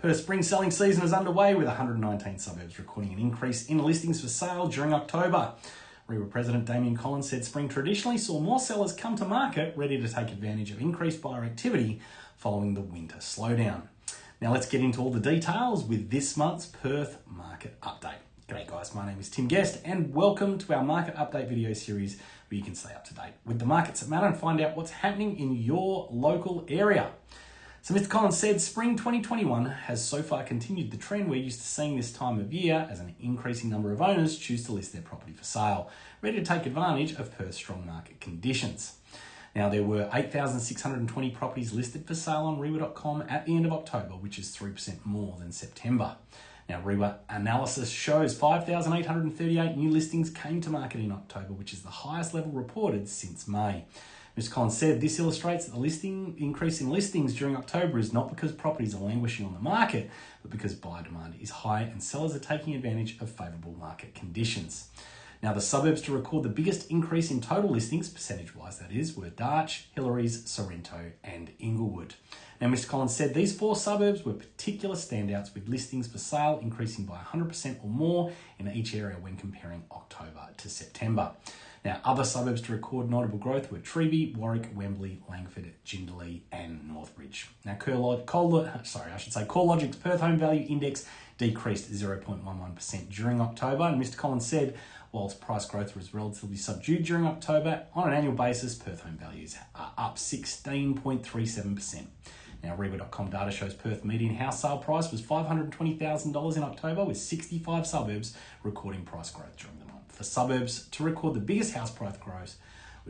Perth spring selling season is underway with 119 suburbs recording an increase in listings for sale during October. REIWA President Damien Collins said spring traditionally saw more sellers come to market ready to take advantage of increased buyer activity following the winter slowdown. Now let's get into all the details with this month's Perth Market Update. G'day guys, my name is Tim Guest and welcome to our Market Update video series where you can stay up to date with the markets that matter and find out what's happening in your local area. So Mr. Collins said spring 2021 has so far continued the trend we're used to seeing this time of year as an increasing number of owners choose to list their property for sale, ready to take advantage of Perth's strong market conditions. Now, there were 8,620 properties listed for sale on REIWA.com at the end of October, which is 3% more than September. Now, REIWA analysis shows 5,838 new listings came to market in October, which is the highest level reported since May. Mr. Collins said this illustrates that the listing increase in listings during October is not because properties are languishing on the market, but because buyer demand is high and sellers are taking advantage of favourable market conditions. Now, the suburbs to record the biggest increase in total listings, percentage wise that is, were Darch, Hillarys, Sorrento, and Inglewood. Now, Mr. Collins said these four suburbs were particular standouts with listings for sale increasing by 100% or more in each area when comparing October to September. Now, other suburbs to record notable growth were Treeby, Warwick, Wembley, Langford, Jindalee, and Northbridge. Now, Col- sorry, I should say CoreLogic's Perth Home Value Index decreased 0.11% during October, and Mr. Collins said, whilst price growth was relatively subdued during October, on an annual basis, Perth home values are up 16.37%. Now, REIWA.com data shows Perth median house sale price was $520,000 in October, with 65 suburbs recording price growth during the month. The suburbs to record the biggest house price growth.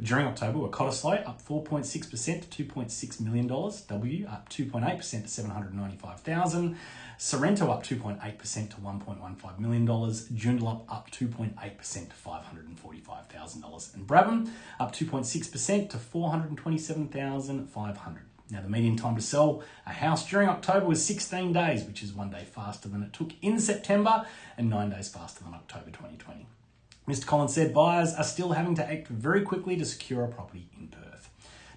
During October were Cottesloe up 4.6% to $2.6 million, W up 2.8% to 795,000, Sorrento up 2.8% to $1.15 million, Joondalup up 2.8% to $545,000, and Brabham up 2.6% to 427,500. Now, the median time to sell a house during October was 16 days, which is one day faster than it took in September and nine days faster than October 2020. Mr. Collins said buyers are still having to act very quickly to secure a property in Perth.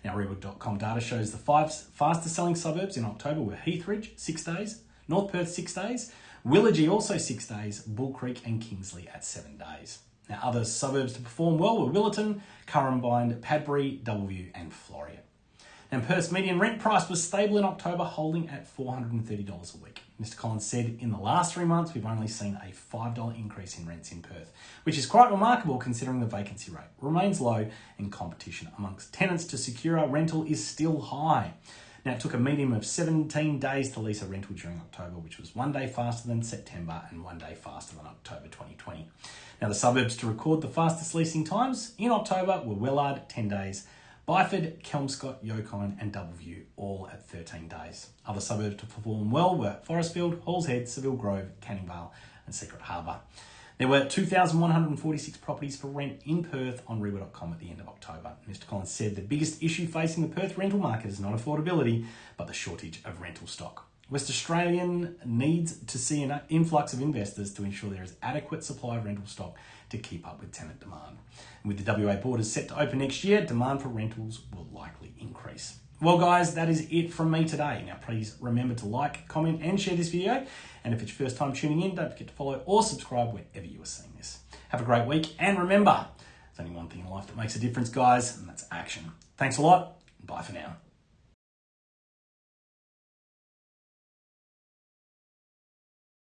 Now, REIWA.com data shows the five fastest selling suburbs in October were Heathridge, six days, North Perth, six days, Willagee, also six days, Bull Creek, and Kingsley at seven days. Now, other suburbs to perform well were Willetton, Currambine, Padbury, Doubleview, and Floreat. And Perth's median rent price was stable in October, holding at $430 a week. Mr. Collins said in the last three months, we've only seen a $5 increase in rents in Perth, which is quite remarkable considering the vacancy rate remains low and competition amongst tenants to secure a rental is still high. Now, it took a median of 17 days to lease a rental during October, which was one day faster than September and one day faster than October 2020. Now, the suburbs to record the fastest leasing times in October were Wellard, 10 days, Byford, Kelmscott, Yokine, and Doubleview, all at 13 days. Other suburbs to perform well were Forestfield, Halls Head, Seville Grove, Canning Vale, and Secret Harbour. There were 2,146 properties for rent in Perth on REIWA.com at the end of October. Mr. Collins said the biggest issue facing the Perth rental market is not affordability, but the shortage of rental stock. West Australian needs to see an influx of investors to ensure there is adequate supply of rental stock to keep up with tenant demand. And with the WA borders set to open next year, demand for rentals will likely increase. Well, guys, that is it from me today. Now, please remember to like, comment, and share this video. And if it's your first time tuning in, don't forget to follow or subscribe wherever you are seeing this. Have a great week, and remember, there's only one thing in life that makes a difference, guys, and that's action. Thanks a lot, bye for now.